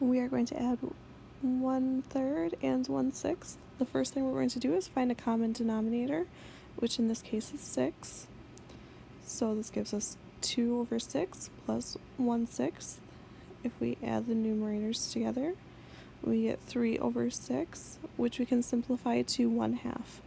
we are going to add one third and one sixth. The first thing we're going to do is find a common denominator, which in this case is 6. So this gives us 2 over 6 plus 1 sixth. If we add the numerators together, we get 3 over 6, which we can simplify to 1 half.